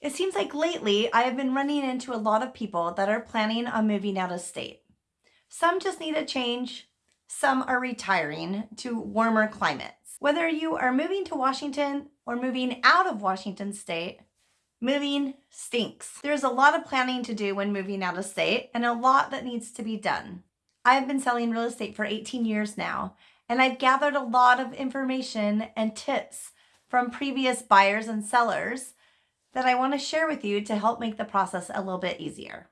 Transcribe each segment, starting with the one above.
It seems like lately I have been running into a lot of people that are planning on moving out of state. Some just need a change, some are retiring to warmer climates. Whether you are moving to Washington or moving out of Washington state, moving stinks. There's a lot of planning to do when moving out of state and a lot that needs to be done. I've been selling real estate for 18 years now, and I've gathered a lot of information and tips from previous buyers and sellers that I want to share with you to help make the process a little bit easier.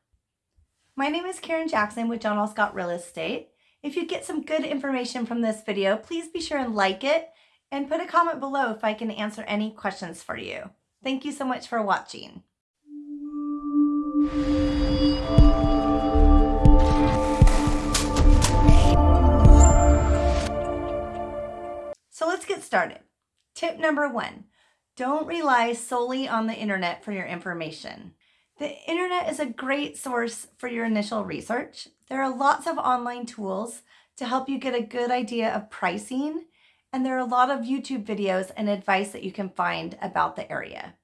My name is Karen Jackson with John L. Scott Real Estate. If you get some good information from this video, please be sure and like it and put a comment below if I can answer any questions for you. Thank you so much for watching. So let's get started. Tip number one, don't rely solely on the internet for your information. The internet is a great source for your initial research. There are lots of online tools to help you get a good idea of pricing, and there are a lot of YouTube videos and advice that you can find about the area.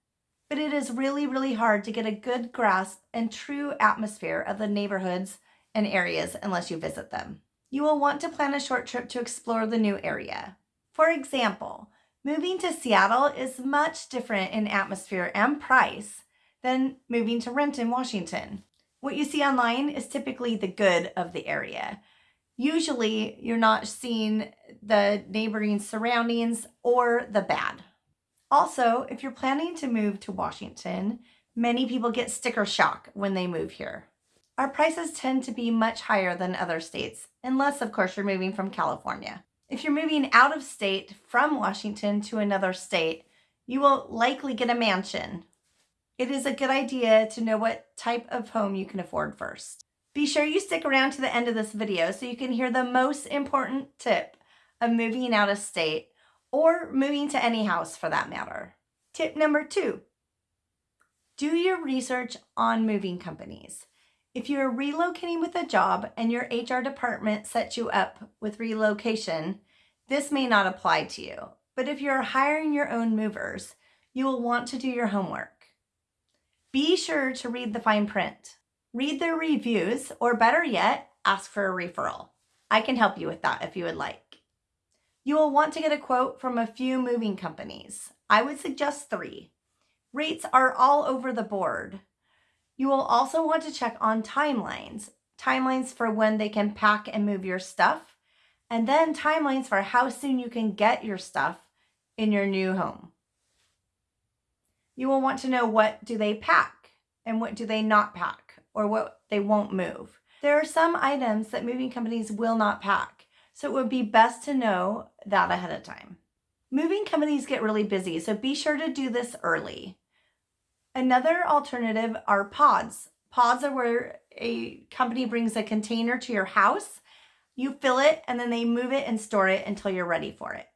But it is really, really hard to get a good grasp and true atmosphere of the neighborhoods and areas unless you visit them. You will want to plan a short trip to explore the new area. For example, Moving to Seattle is much different in atmosphere and price than moving to Renton, Washington. What you see online is typically the good of the area. Usually you're not seeing the neighboring surroundings or the bad. Also, if you're planning to move to Washington, many people get sticker shock when they move here. Our prices tend to be much higher than other states, unless of course you're moving from California. If you're moving out of state from Washington to another state, you will likely get a mansion. It is a good idea to know what type of home you can afford first. Be sure you stick around to the end of this video so you can hear the most important tip of moving out of state or moving to any house for that matter. Tip number two, do your research on moving companies. If you're relocating with a job and your HR department sets you up with relocation, this may not apply to you. But if you're hiring your own movers, you will want to do your homework. Be sure to read the fine print. Read their reviews, or better yet, ask for a referral. I can help you with that if you would like. You will want to get a quote from a few moving companies. I would suggest three. Rates are all over the board, you will also want to check on timelines, timelines for when they can pack and move your stuff, and then timelines for how soon you can get your stuff in your new home. You will want to know what do they pack and what do they not pack or what they won't move. There are some items that moving companies will not pack, so it would be best to know that ahead of time. Moving companies get really busy, so be sure to do this early. Another alternative are pods. Pods are where a company brings a container to your house, you fill it, and then they move it and store it until you're ready for it.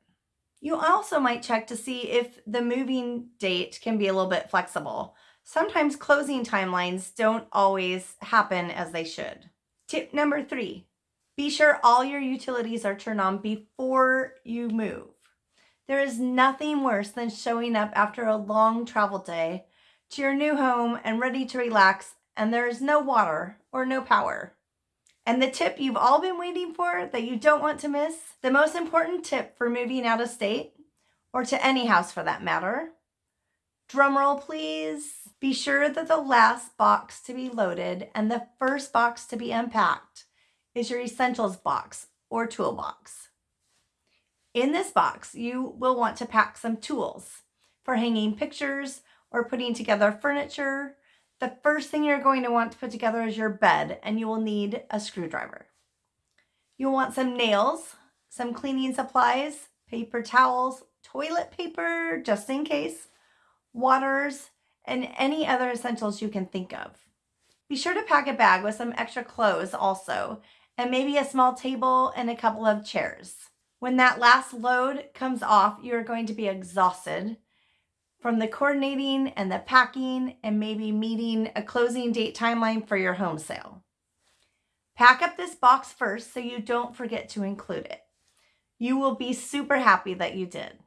You also might check to see if the moving date can be a little bit flexible. Sometimes closing timelines don't always happen as they should. Tip number three, be sure all your utilities are turned on before you move. There is nothing worse than showing up after a long travel day to your new home and ready to relax and there is no water or no power. And the tip you've all been waiting for that you don't want to miss, the most important tip for moving out of state or to any house for that matter. Drumroll please. Be sure that the last box to be loaded and the first box to be unpacked is your essentials box or toolbox. In this box, you will want to pack some tools for hanging pictures, or putting together furniture, the first thing you're going to want to put together is your bed and you will need a screwdriver. You'll want some nails, some cleaning supplies, paper towels, toilet paper, just in case, waters, and any other essentials you can think of. Be sure to pack a bag with some extra clothes also, and maybe a small table and a couple of chairs. When that last load comes off, you're going to be exhausted from the coordinating and the packing and maybe meeting a closing date timeline for your home sale. Pack up this box first so you don't forget to include it. You will be super happy that you did.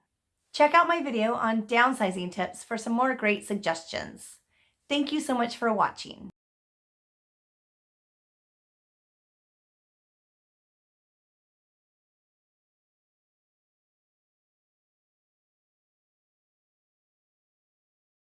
Check out my video on downsizing tips for some more great suggestions. Thank you so much for watching.